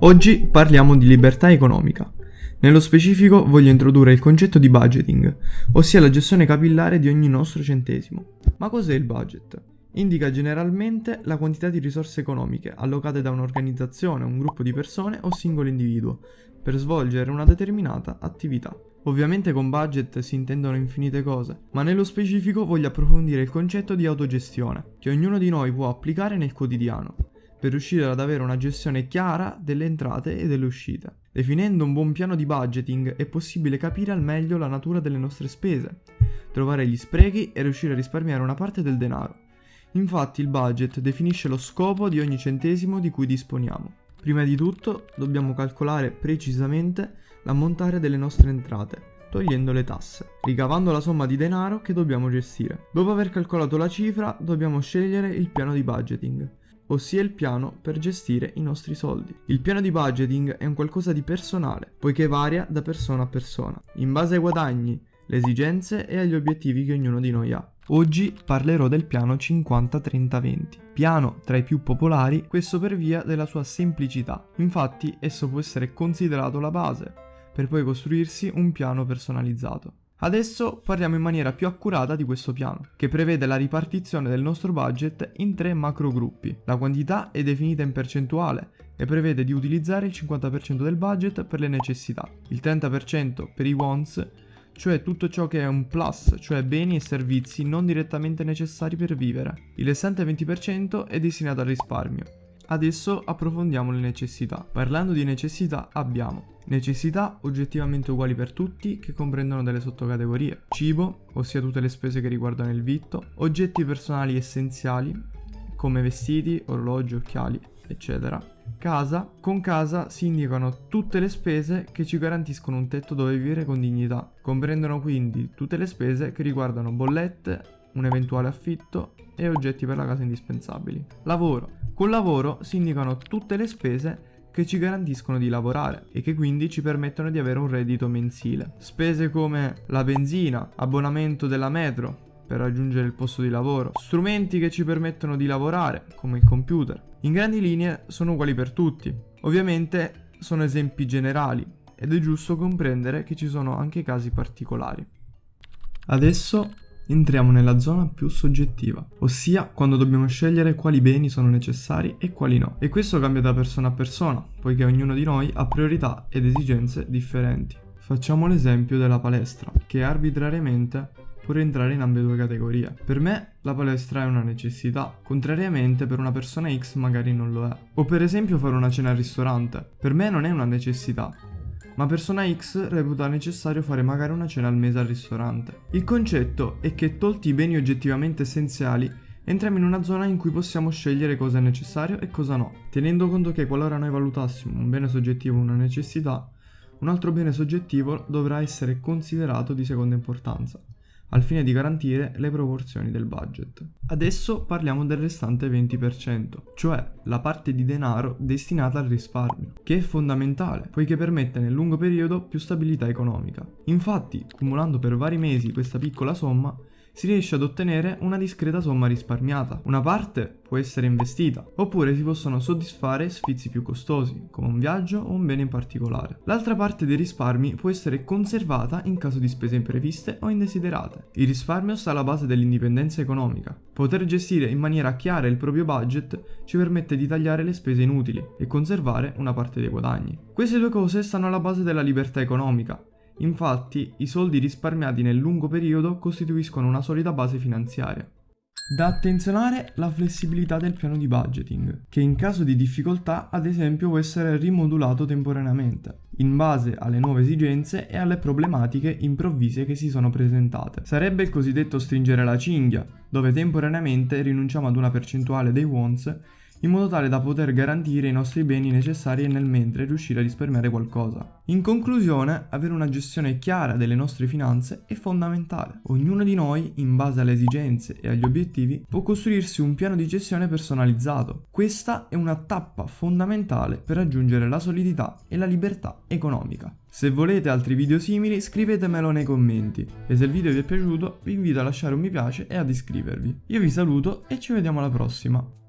Oggi parliamo di libertà economica. Nello specifico voglio introdurre il concetto di budgeting, ossia la gestione capillare di ogni nostro centesimo. Ma cos'è il budget? Indica generalmente la quantità di risorse economiche allocate da un'organizzazione, un gruppo di persone o singolo individuo per svolgere una determinata attività. Ovviamente con budget si intendono infinite cose, ma nello specifico voglio approfondire il concetto di autogestione, che ognuno di noi può applicare nel quotidiano, per riuscire ad avere una gestione chiara delle entrate e delle uscite. Definendo un buon piano di budgeting è possibile capire al meglio la natura delle nostre spese, trovare gli sprechi e riuscire a risparmiare una parte del denaro. Infatti il budget definisce lo scopo di ogni centesimo di cui disponiamo. Prima di tutto dobbiamo calcolare precisamente l'ammontare delle nostre entrate, togliendo le tasse, ricavando la somma di denaro che dobbiamo gestire. Dopo aver calcolato la cifra dobbiamo scegliere il piano di budgeting ossia il piano per gestire i nostri soldi. Il piano di budgeting è un qualcosa di personale, poiché varia da persona a persona, in base ai guadagni, le esigenze e agli obiettivi che ognuno di noi ha. Oggi parlerò del piano 50-30-20, piano tra i più popolari, questo per via della sua semplicità. Infatti esso può essere considerato la base, per poi costruirsi un piano personalizzato. Adesso parliamo in maniera più accurata di questo piano, che prevede la ripartizione del nostro budget in tre macro gruppi. La quantità è definita in percentuale e prevede di utilizzare il 50% del budget per le necessità, il 30% per i wants, cioè tutto ciò che è un plus, cioè beni e servizi non direttamente necessari per vivere. Il restante 20% è destinato al risparmio, Adesso approfondiamo le necessità. Parlando di necessità abbiamo necessità oggettivamente uguali per tutti che comprendono delle sottocategorie. Cibo, ossia tutte le spese che riguardano il vitto, oggetti personali essenziali come vestiti, orologi, occhiali, eccetera. Casa, con casa si indicano tutte le spese che ci garantiscono un tetto dove vivere con dignità. Comprendono quindi tutte le spese che riguardano bollette, un eventuale affitto e oggetti per la casa indispensabili. Lavoro. Col lavoro si indicano tutte le spese che ci garantiscono di lavorare e che quindi ci permettono di avere un reddito mensile. Spese come la benzina, abbonamento della metro per raggiungere il posto di lavoro, strumenti che ci permettono di lavorare come il computer. In grandi linee sono uguali per tutti. Ovviamente sono esempi generali ed è giusto comprendere che ci sono anche casi particolari. Adesso entriamo nella zona più soggettiva, ossia quando dobbiamo scegliere quali beni sono necessari e quali no. E questo cambia da persona a persona, poiché ognuno di noi ha priorità ed esigenze differenti. Facciamo l'esempio della palestra, che arbitrariamente può rientrare in ambedue categorie. Per me la palestra è una necessità, contrariamente per una persona X magari non lo è. O per esempio fare una cena al ristorante, per me non è una necessità, ma persona X reputa necessario fare magari una cena al mese al ristorante. Il concetto è che tolti i beni oggettivamente essenziali, entriamo in una zona in cui possiamo scegliere cosa è necessario e cosa no, tenendo conto che qualora noi valutassimo un bene soggettivo una necessità, un altro bene soggettivo dovrà essere considerato di seconda importanza al fine di garantire le proporzioni del budget. Adesso parliamo del restante 20%, cioè la parte di denaro destinata al risparmio, che è fondamentale poiché permette nel lungo periodo più stabilità economica. Infatti, cumulando per vari mesi questa piccola somma, si riesce ad ottenere una discreta somma risparmiata. Una parte può essere investita, oppure si possono soddisfare sfizi più costosi, come un viaggio o un bene in particolare. L'altra parte dei risparmi può essere conservata in caso di spese impreviste o indesiderate. Il risparmio sta alla base dell'indipendenza economica. Poter gestire in maniera chiara il proprio budget ci permette di tagliare le spese inutili e conservare una parte dei guadagni. Queste due cose stanno alla base della libertà economica Infatti, i soldi risparmiati nel lungo periodo costituiscono una solida base finanziaria. Da attenzionare la flessibilità del piano di budgeting, che in caso di difficoltà ad esempio può essere rimodulato temporaneamente, in base alle nuove esigenze e alle problematiche improvvise che si sono presentate. Sarebbe il cosiddetto stringere la cinghia, dove temporaneamente rinunciamo ad una percentuale dei wants in modo tale da poter garantire i nostri beni necessari e nel mentre riuscire a risparmiare qualcosa. In conclusione, avere una gestione chiara delle nostre finanze è fondamentale. Ognuno di noi, in base alle esigenze e agli obiettivi, può costruirsi un piano di gestione personalizzato. Questa è una tappa fondamentale per raggiungere la solidità e la libertà economica. Se volete altri video simili scrivetemelo nei commenti e se il video vi è piaciuto vi invito a lasciare un mi piace e ad iscrivervi. Io vi saluto e ci vediamo alla prossima.